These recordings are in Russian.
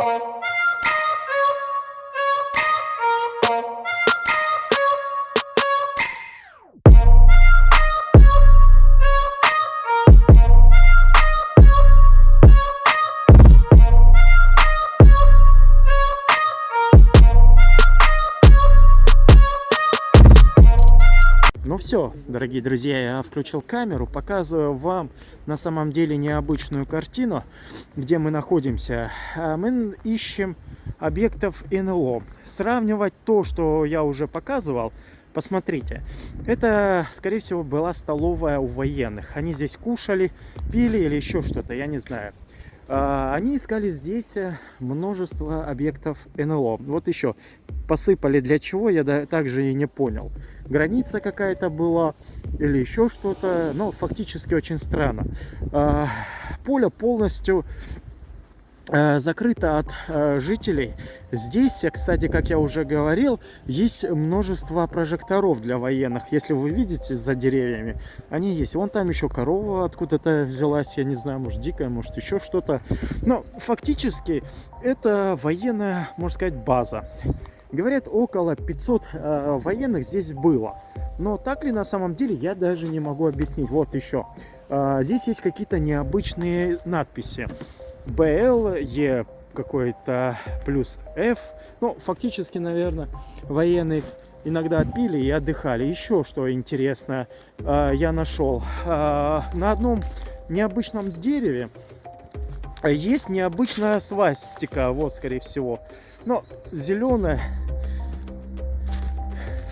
Bye. Все, дорогие друзья, я включил камеру, показываю вам на самом деле необычную картину, где мы находимся. А, мы ищем объектов НЛО. Сравнивать то, что я уже показывал, посмотрите. Это, скорее всего, была столовая у военных. Они здесь кушали, пили или еще что-то, я не знаю. А, они искали здесь э, множество объектов НЛО. Вот еще посыпали для чего, я также и не понял. Граница какая-то была или еще что-то. Но фактически очень странно. А, поле полностью закрыто от э, жителей. Здесь, кстати, как я уже говорил, есть множество прожекторов для военных. Если вы видите за деревьями, они есть. Вон там еще корова откуда-то взялась, я не знаю, может дикая, может еще что-то. Но фактически это военная, можно сказать, база. Говорят, около 500 э, военных здесь было. Но так ли на самом деле, я даже не могу объяснить. Вот еще. Э, здесь есть какие-то необычные надписи. BL, E какой-то плюс F. Ну, фактически, наверное, военные иногда пили и отдыхали. Еще что интересно а, я нашел. А, на одном необычном дереве есть необычная свастика. Вот, скорее всего. Но зеленая.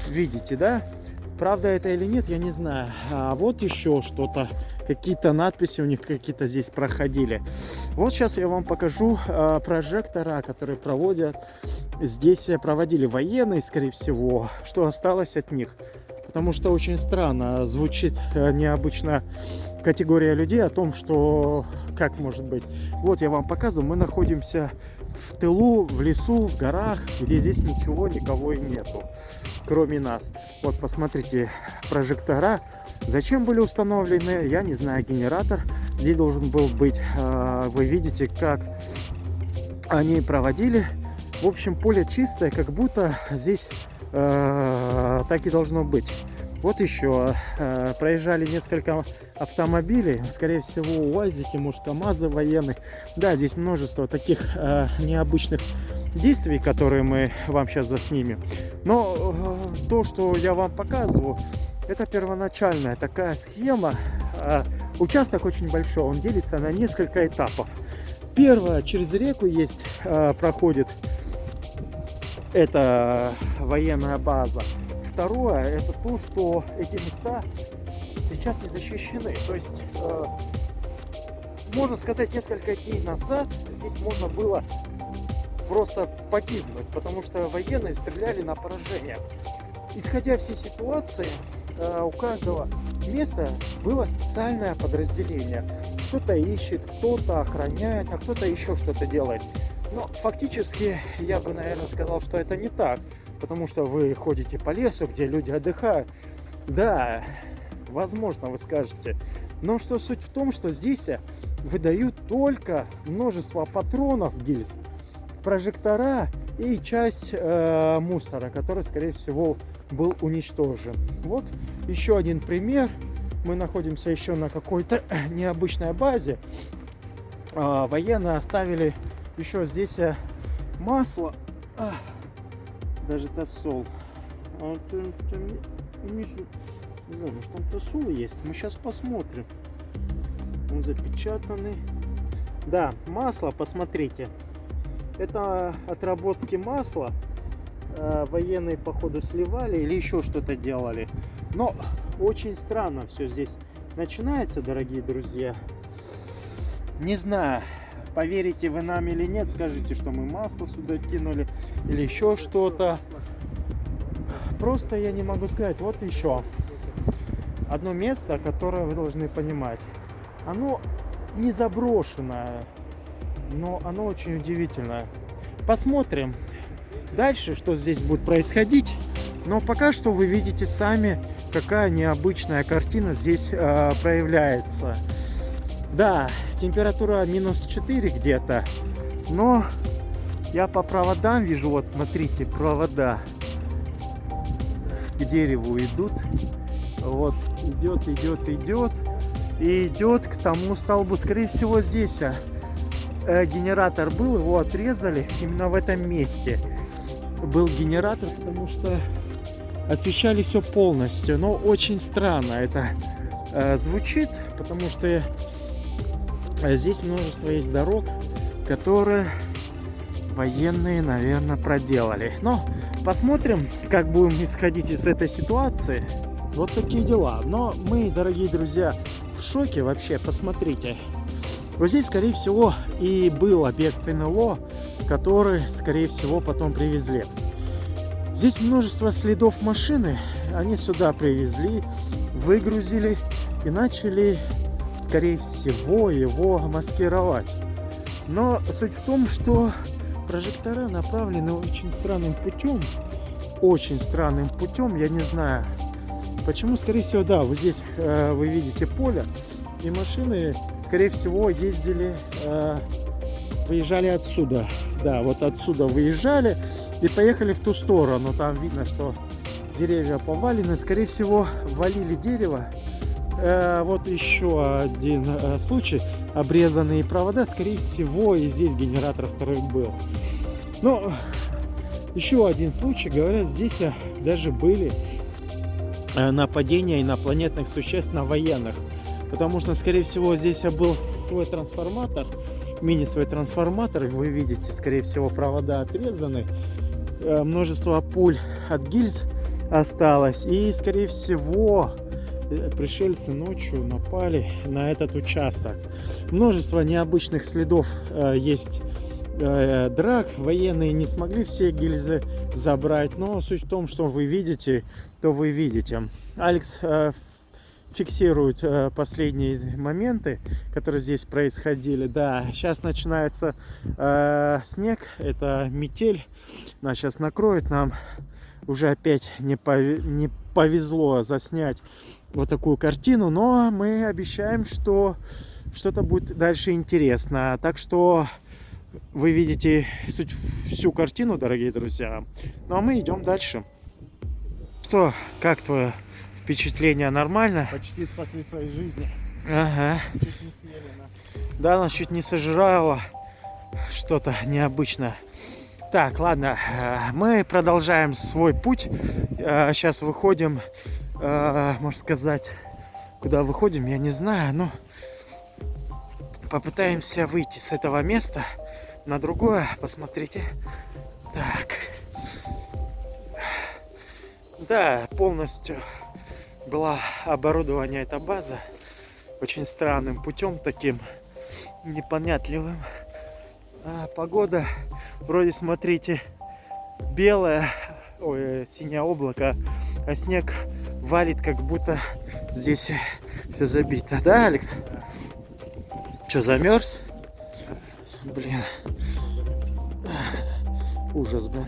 Видите, да? Правда это или нет, я не знаю. А вот еще что-то какие-то надписи у них какие-то здесь проходили. Вот сейчас я вам покажу э, прожектора, которые проводят. Здесь проводили военные, скорее всего, что осталось от них. Потому что очень странно звучит э, необычно категория людей о том, что как может быть. Вот я вам показываю, мы находимся в тылу, в лесу, в горах, где здесь ничего, никого и нету, кроме нас. Вот посмотрите, прожектора Зачем были установлены, я не знаю, генератор здесь должен был быть. А, вы видите, как они проводили. В общем, поле чистое, как будто здесь э, так и должно быть. Вот еще э, проезжали несколько автомобилей, скорее всего УАЗики, может КАМАЗы военных. Да, здесь множество таких э, необычных действий, которые мы вам сейчас заснимем. Но э, то, что я вам показываю, это первоначальная такая схема. А, участок очень большой, он делится на несколько этапов. Первое, через реку есть, а, проходит, это военная база. Второе, это то, что эти места сейчас не защищены. То есть, а, можно сказать, несколько дней назад здесь можно было просто погибнуть, потому что военные стреляли на поражение. Исходя всей ситуации, Э, у каждого места было специальное подразделение. Кто-то ищет, кто-то охраняет, а кто-то еще что-то делает. Но фактически я бы, наверное, сказал, что это не так. Потому что вы ходите по лесу, где люди отдыхают. Да, возможно, вы скажете. Но что суть в том, что здесь выдают только множество патронов гильз, прожектора и часть э, мусора, который, скорее всего, был уничтожен. Вот еще один пример. Мы находимся еще на какой-то необычной базе. А, военные оставили еще здесь э, масло. А, даже тосол. А, не знаю, может там тосол есть. Мы сейчас посмотрим. Он запечатанный. Да, масло, посмотрите. Это отработки масла э, военные походу сливали или еще что-то делали. Но очень странно все здесь начинается, дорогие друзья. Не знаю, поверите вы нам или нет, скажите, что мы масло сюда кинули или еще что-то. Просто я не могу сказать. Вот еще одно место, которое вы должны понимать. Оно не заброшенное, но оно очень удивительное. Посмотрим, дальше, что здесь будет происходить. Но пока что вы видите сами, какая необычная картина здесь э, проявляется. Да, температура минус 4 где-то, но я по проводам вижу, вот смотрите, провода к дереву идут. Вот, идет, идет, идет. И идет к тому столбу. Скорее всего, здесь э, генератор был, его отрезали именно в этом месте был генератор, потому что освещали все полностью. Но очень странно это э, звучит, потому что э, здесь множество есть дорог, которые военные, наверное, проделали. Но посмотрим, как будем исходить из этой ситуации. Вот такие дела. Но мы, дорогие друзья, в шоке вообще. Посмотрите. Вот здесь, скорее всего, и был объект НЛО, который, скорее всего, потом привезли. Здесь множество следов машины. Они сюда привезли, выгрузили и начали, скорее всего, его маскировать. Но суть в том, что прожектора направлены очень странным путем. Очень странным путем, я не знаю. Почему, скорее всего, да, вот здесь э, вы видите поле, и машины, скорее всего, ездили, э, выезжали отсюда. Да, вот отсюда выезжали и поехали в ту сторону. Там видно, что деревья повалены. Скорее всего, валили дерево. Э, вот еще один э, случай. Обрезанные провода. Скорее всего, и здесь генератор второй был. Но еще один случай. Говорят, здесь даже были э, нападения инопланетных существ на военных. Потому что, скорее всего, здесь был свой трансформатор, мини свой трансформатор. Вы видите, скорее всего, провода отрезаны. Э, множество пуль от гильз осталось. И, скорее всего, э, пришельцы ночью напали на этот участок. Множество необычных следов э, есть драк. Военные не смогли все гильзы забрать. Но суть в том, что вы видите, то вы видите. Алекс фиксируют э, последние моменты, которые здесь происходили. Да, сейчас начинается э, снег, это метель, нас сейчас накроет, нам уже опять не, пов... не повезло заснять вот такую картину, но мы обещаем, что что-то будет дальше интересно. Так что вы видите суть, всю картину, дорогие друзья. Ну а мы идем дальше. Что, как твое Впечатление нормально? Почти спасли свои жизни. Ага. Чуть не съели нас. Да, нас чуть не сожрало. Что-то необычное. Так, ладно, э, мы продолжаем свой путь. Сейчас э, выходим, э, можно сказать, куда выходим, я не знаю, но попытаемся выйти с этого места на другое. Посмотрите. Так. Да, полностью была оборудование эта база очень странным путем таким непонятливым. А погода вроде смотрите белое ой, синее облако а снег валит как будто здесь все забито. Да алекс? Что замерз блин. Ужас блин